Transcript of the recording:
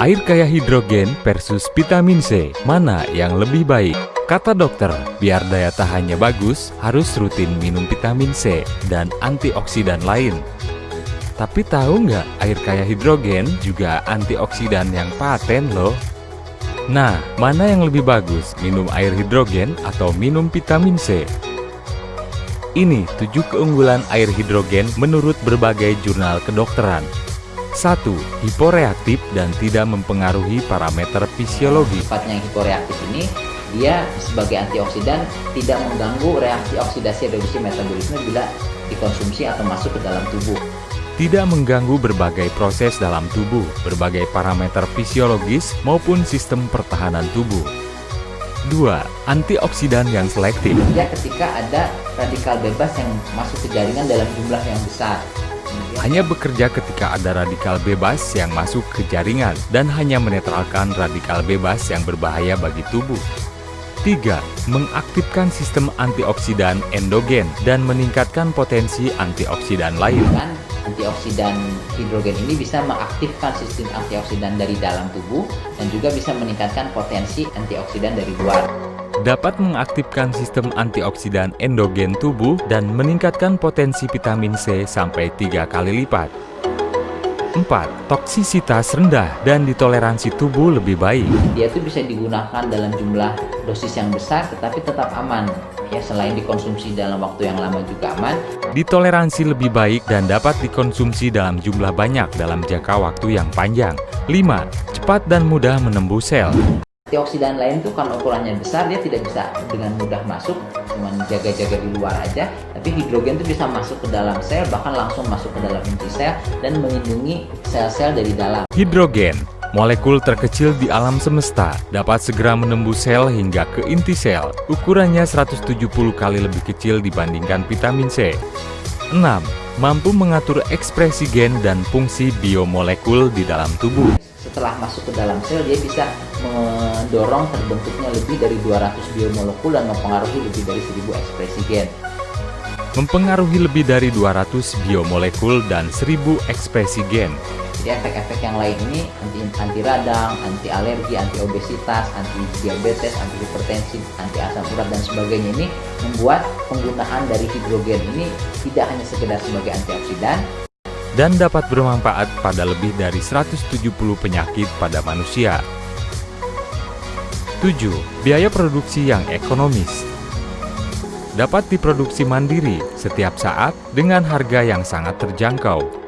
Air kaya hidrogen versus vitamin C, mana yang lebih baik? Kata dokter, biar daya tahannya bagus, harus rutin minum vitamin C dan antioksidan lain. Tapi tahu nggak, air kaya hidrogen juga antioksidan yang paten loh. Nah, mana yang lebih bagus, minum air hidrogen atau minum vitamin C? Ini tujuh keunggulan air hidrogen menurut berbagai jurnal kedokteran. 1. Hiporeaktif dan tidak mempengaruhi parameter fisiologi. Sifatnya yang hiporeaktif ini, dia sebagai antioksidan tidak mengganggu reaksi oksidasi reduksi metabolisme bila dikonsumsi atau masuk ke dalam tubuh. Tidak mengganggu berbagai proses dalam tubuh, berbagai parameter fisiologis maupun sistem pertahanan tubuh. 2. Antioksidan yang selektif. Ya ketika ada radikal bebas yang masuk ke jaringan dalam jumlah yang besar hanya bekerja ketika ada radikal bebas yang masuk ke jaringan dan hanya menetralkan radikal bebas yang berbahaya bagi tubuh. 3. Mengaktifkan sistem antioksidan endogen dan meningkatkan potensi antioksidan lain. Antioksidan hidrogen ini bisa mengaktifkan sistem antioksidan dari dalam tubuh dan juga bisa meningkatkan potensi antioksidan dari luar dapat mengaktifkan sistem antioksidan endogen tubuh dan meningkatkan potensi vitamin C sampai tiga kali lipat. 4. Toksisitas rendah dan ditoleransi tubuh lebih baik. Dia itu bisa digunakan dalam jumlah dosis yang besar tetapi tetap aman. Ya, selain dikonsumsi dalam waktu yang lama juga aman. Ditoleransi lebih baik dan dapat dikonsumsi dalam jumlah banyak dalam jangka waktu yang panjang. 5. Cepat dan mudah menembus sel. Antioksidan lain tuh kan ukurannya besar dia tidak bisa dengan mudah masuk cuma jaga-jaga di luar aja tapi hidrogen tuh bisa masuk ke dalam sel bahkan langsung masuk ke dalam inti sel dan melindungi sel-sel dari dalam hidrogen Molekul terkecil di alam semesta dapat segera menembus sel hingga ke inti sel. Ukurannya 170 kali lebih kecil dibandingkan vitamin C. 6. Mampu mengatur ekspresi gen dan fungsi biomolekul di dalam tubuh setelah masuk ke dalam sel dia bisa mendorong terbentuknya lebih dari 200 biomolekul dan mempengaruhi lebih dari 1000 ekspresi gen. Mempengaruhi lebih dari 200 biomolekul dan 1000 ekspresi gen. Jadi efek-efek yang lain ini anti, anti radang, anti alergi, anti obesitas, anti diabetes, anti hipertensi, anti asam urat dan sebagainya ini membuat penggunaan dari hidrogen ini tidak hanya sekedar sebagai antioksidan, dan dapat bermanfaat pada lebih dari 170 penyakit pada manusia. 7. Biaya produksi yang ekonomis Dapat diproduksi mandiri setiap saat dengan harga yang sangat terjangkau